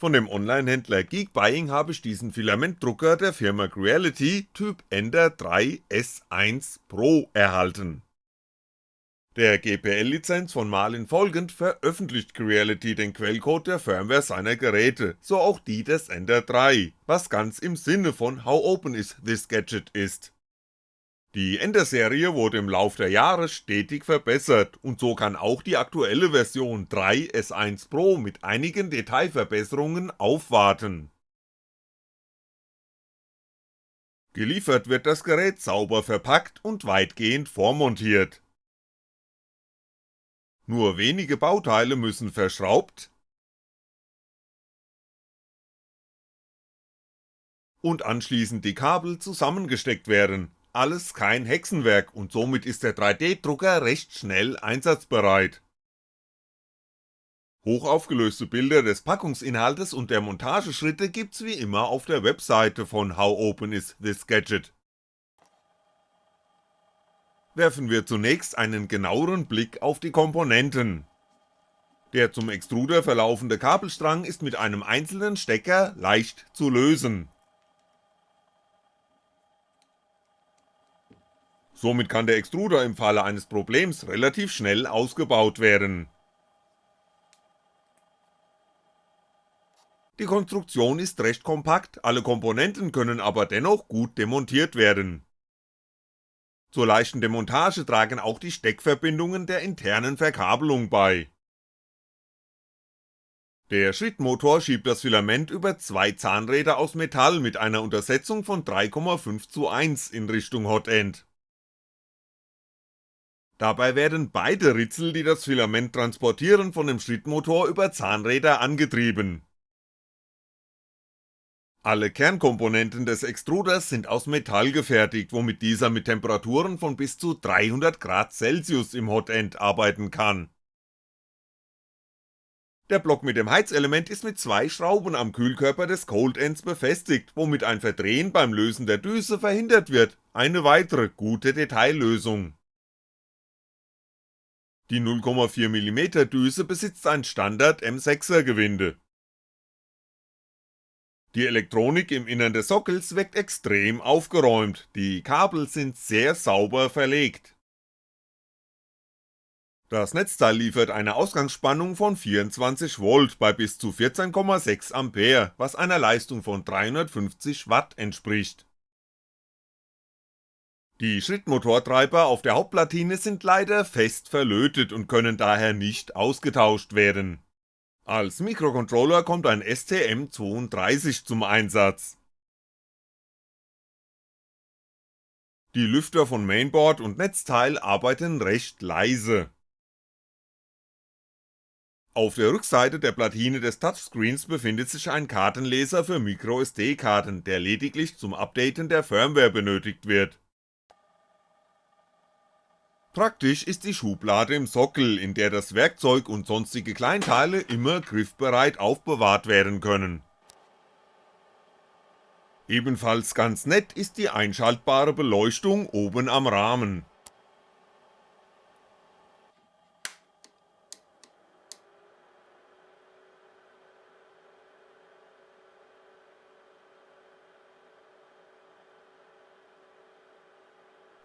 Von dem Online-Händler Geekbuying habe ich diesen Filamentdrucker der Firma Creality Typ Ender 3 S1 Pro erhalten. Der GPL-Lizenz von Malin folgend veröffentlicht Creality den Quellcode der Firmware seiner Geräte, so auch die des Ender 3, was ganz im Sinne von How open is this gadget ist die Ender-Serie wurde im Lauf der Jahre stetig verbessert und so kann auch die aktuelle Version 3 S1 Pro mit einigen Detailverbesserungen aufwarten. Geliefert wird das Gerät sauber verpackt und weitgehend vormontiert. Nur wenige Bauteile müssen verschraubt und anschließend die Kabel zusammengesteckt werden, alles kein Hexenwerk und somit ist der 3D-Drucker recht schnell einsatzbereit. Hochaufgelöste Bilder des Packungsinhaltes und der Montageschritte gibt's wie immer auf der Webseite von How Open is this Gadget. Werfen wir zunächst einen genaueren Blick auf die Komponenten. Der zum Extruder verlaufende Kabelstrang ist mit einem einzelnen Stecker leicht zu lösen Somit kann der Extruder im Falle eines Problems relativ schnell ausgebaut werden. Die Konstruktion ist recht kompakt, alle Komponenten können aber dennoch gut demontiert werden. Zur leichten Demontage tragen auch die Steckverbindungen der internen Verkabelung bei. Der Schrittmotor schiebt das Filament über zwei Zahnräder aus Metall mit einer Untersetzung von 3,5 zu 1 in Richtung Hotend Dabei werden beide Ritzel, die das Filament transportieren, von dem Schrittmotor über Zahnräder angetrieben. Alle Kernkomponenten des Extruders sind aus Metall gefertigt, womit dieser mit Temperaturen von bis zu 300 Grad Celsius im Hotend arbeiten kann. Der Block mit dem Heizelement ist mit zwei Schrauben am Kühlkörper des Cold Ends befestigt, womit ein Verdrehen beim Lösen der Düse verhindert wird, eine weitere gute Detaillösung die 0,4mm Düse besitzt ein Standard M6er Gewinde. Die Elektronik im Innern des Sockels wirkt extrem aufgeräumt, die Kabel sind sehr sauber verlegt. Das Netzteil liefert eine Ausgangsspannung von 24V bei bis zu 14,6A, was einer Leistung von 350W entspricht die Schrittmotortreiber auf der Hauptplatine sind leider fest verlötet und können daher nicht ausgetauscht werden. Als Mikrocontroller kommt ein STM32 zum Einsatz. Die Lüfter von Mainboard und Netzteil arbeiten recht leise. Auf der Rückseite der Platine des Touchscreens befindet sich ein Kartenleser für MicroSD-Karten, der lediglich zum Updaten der Firmware benötigt wird Praktisch ist die Schublade im Sockel, in der das Werkzeug und sonstige Kleinteile immer griffbereit aufbewahrt werden können. Ebenfalls ganz nett ist die einschaltbare Beleuchtung oben am Rahmen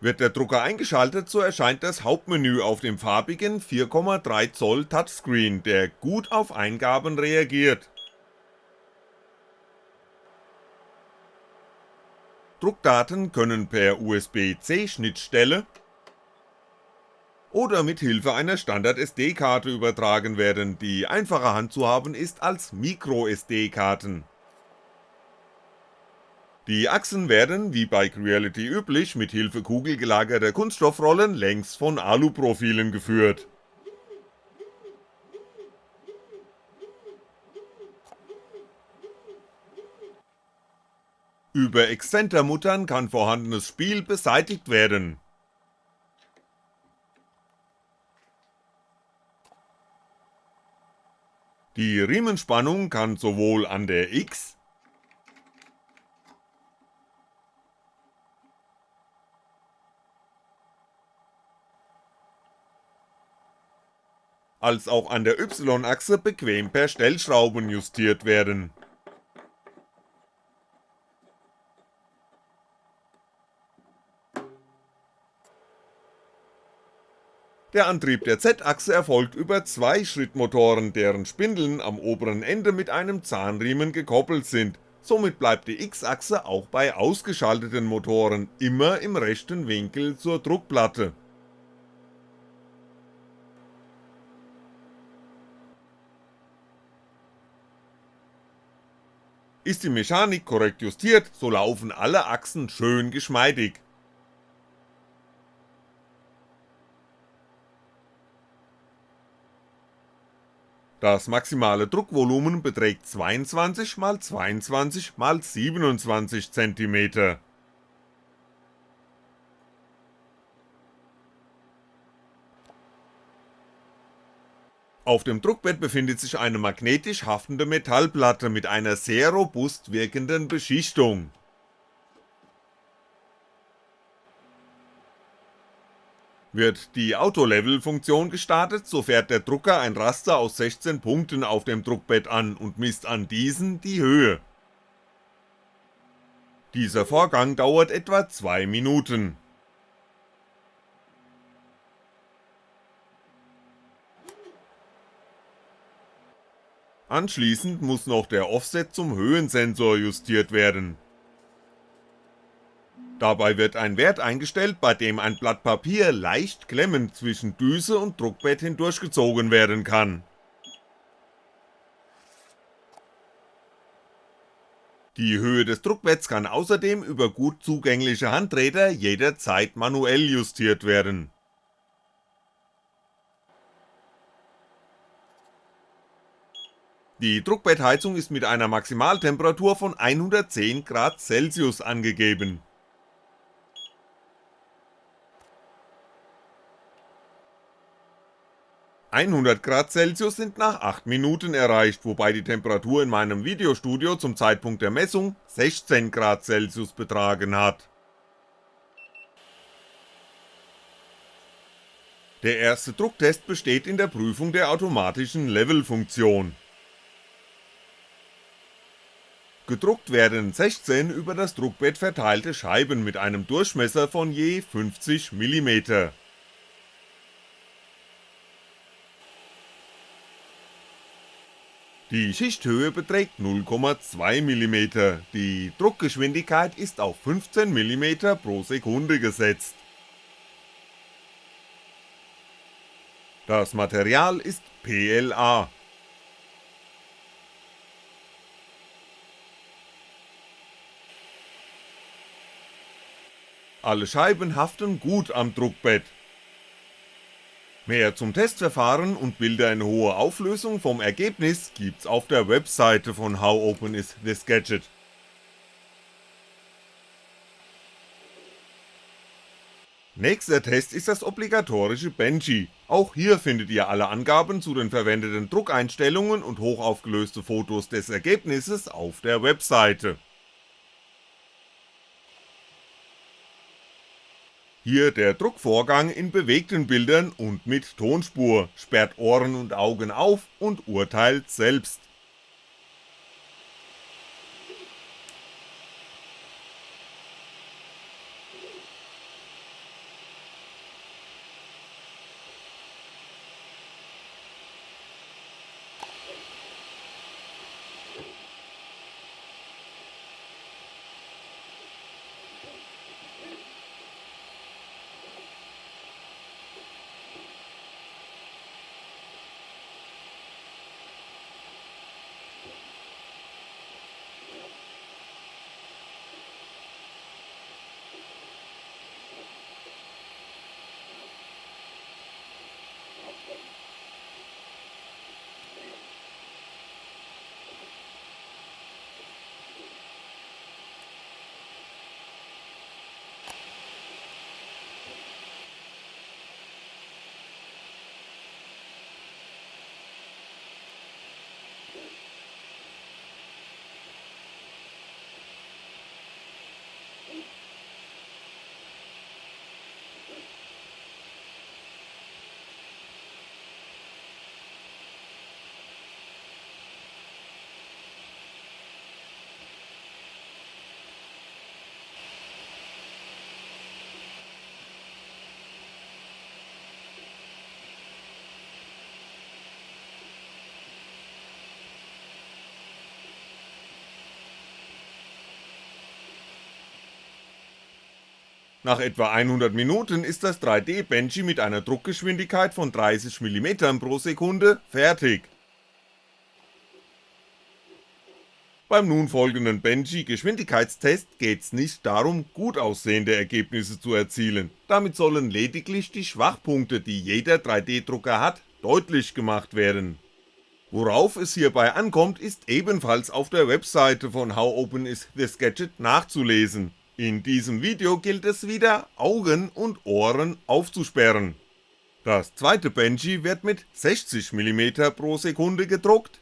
Wird der Drucker eingeschaltet, so erscheint das Hauptmenü auf dem farbigen 4,3 Zoll Touchscreen, der gut auf Eingaben reagiert. Druckdaten können per USB-C Schnittstelle oder mit Hilfe einer Standard SD-Karte übertragen werden, die einfacher handzuhaben ist als Micro-SD-Karten die Achsen werden, wie bei Creality üblich, mit Hilfe kugelgelagerter Kunststoffrollen längs von Aluprofilen geführt. Über Exzentermuttern kann vorhandenes Spiel beseitigt werden. Die Riemenspannung kann sowohl an der X- als auch an der Y-Achse bequem per Stellschrauben justiert werden. Der Antrieb der Z-Achse erfolgt über zwei Schrittmotoren, deren Spindeln am oberen Ende mit einem Zahnriemen gekoppelt sind, somit bleibt die X-Achse auch bei ausgeschalteten Motoren immer im rechten Winkel zur Druckplatte. Ist die Mechanik korrekt justiert, so laufen alle Achsen schön geschmeidig. Das maximale Druckvolumen beträgt 22 x 22 x 27 cm. Auf dem Druckbett befindet sich eine magnetisch haftende Metallplatte mit einer sehr robust wirkenden Beschichtung Wird die Auto-Level-Funktion gestartet, so fährt der Drucker ein Raster aus 16 Punkten auf dem Druckbett an und misst an diesen die Höhe. Dieser Vorgang dauert etwa 2 Minuten. Anschließend muss noch der Offset zum Höhensensor justiert werden Dabei wird ein Wert eingestellt, bei dem ein Blatt Papier leicht klemmend zwischen Düse und Druckbett hindurchgezogen werden kann. Die Höhe des Druckbetts kann außerdem über gut zugängliche Handräder jederzeit manuell justiert werden. Die Druckbettheizung ist mit einer Maximaltemperatur von 110 Grad Celsius angegeben 100 Grad Celsius sind nach 8 Minuten erreicht, wobei die Temperatur in meinem Videostudio zum Zeitpunkt der Messung 16 Grad Celsius betragen hat. Der erste Drucktest besteht in der Prüfung der automatischen Level-Funktion. Gedruckt werden 16 über das Druckbett verteilte Scheiben mit einem Durchmesser von je 50mm Die Schichthöhe beträgt 0,2mm, die Druckgeschwindigkeit ist auf 15mm pro Sekunde gesetzt. Das Material ist PLA. Alle Scheiben haften gut am Druckbett, Mehr zum Testverfahren und Bilder in hoher Auflösung vom Ergebnis gibt's auf der Webseite von How Open is this Gadget. Nächster Test ist das obligatorische Benchy, auch hier findet ihr alle Angaben zu den verwendeten Druckeinstellungen und hochaufgelöste Fotos des Ergebnisses auf der Webseite Hier der Druckvorgang in bewegten Bildern und mit Tonspur, sperrt Ohren und Augen auf und urteilt selbst Nach etwa 100 Minuten ist das 3D-Benchy mit einer Druckgeschwindigkeit von 30mm pro Sekunde fertig. Beim nun folgenden Benchy Geschwindigkeitstest geht's nicht darum, gut aussehende Ergebnisse zu erzielen, damit sollen lediglich die Schwachpunkte, die jeder 3D-Drucker hat, deutlich gemacht werden. Worauf es hierbei ankommt, ist ebenfalls auf der Webseite von How Open is this Gadget nachzulesen, in diesem Video gilt es wieder, Augen und Ohren aufzusperren. Das zweite Benchy wird mit 60mm pro Sekunde gedruckt,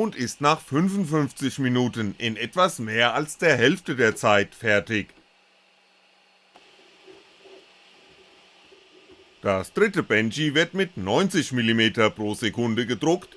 und ist nach 55 Minuten in etwas mehr als der Hälfte der Zeit fertig. Das dritte Benchy wird mit 90mm pro Sekunde gedruckt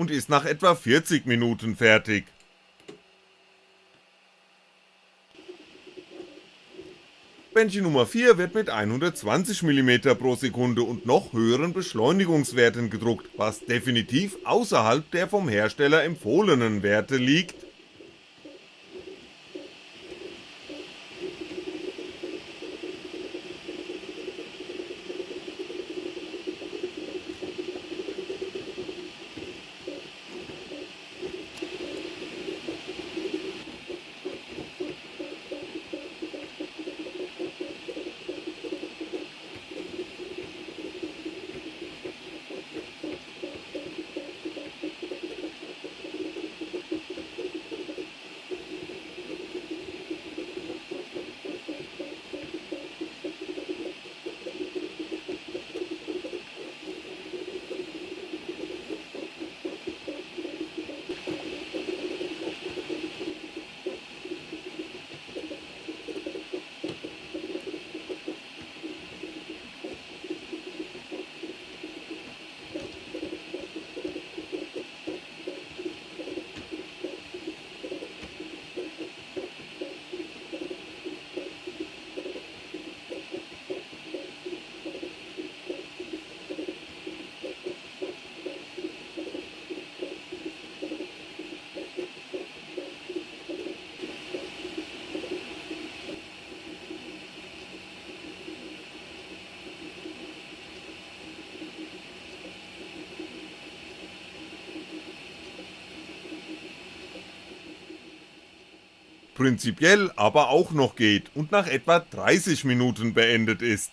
und ist nach etwa 40 Minuten fertig. Benchy Nummer 4 wird mit 120mm pro Sekunde und noch höheren Beschleunigungswerten gedruckt, was definitiv außerhalb der vom Hersteller empfohlenen Werte liegt prinzipiell aber auch noch geht und nach etwa 30 Minuten beendet ist.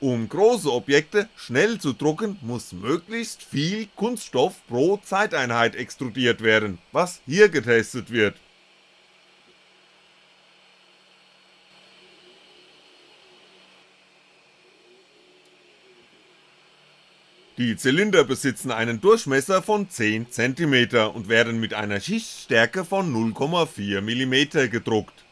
Um große Objekte schnell zu drucken, muss möglichst viel Kunststoff pro Zeiteinheit extrudiert werden, was hier getestet wird. Die Zylinder besitzen einen Durchmesser von 10cm und werden mit einer Schichtstärke von 0,4mm gedruckt.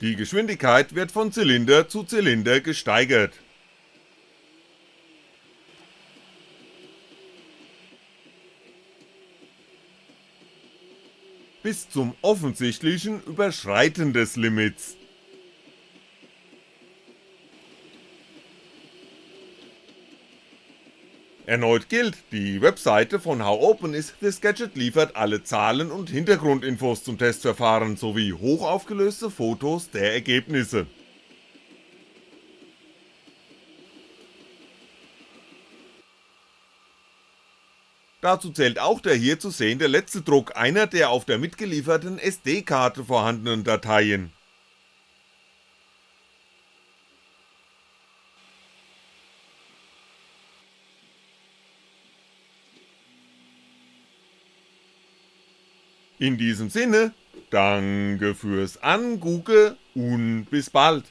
Die Geschwindigkeit wird von Zylinder zu Zylinder gesteigert bis zum offensichtlichen Überschreiten des Limits. Erneut gilt, die Webseite von How Open is This Gadget liefert alle Zahlen und Hintergrundinfos zum Testverfahren sowie hochaufgelöste Fotos der Ergebnisse Dazu zählt auch der hier zu sehende letzte Druck einer der auf der mitgelieferten SD-Karte vorhandenen Dateien. In diesem Sinne, danke fürs Angucken und bis bald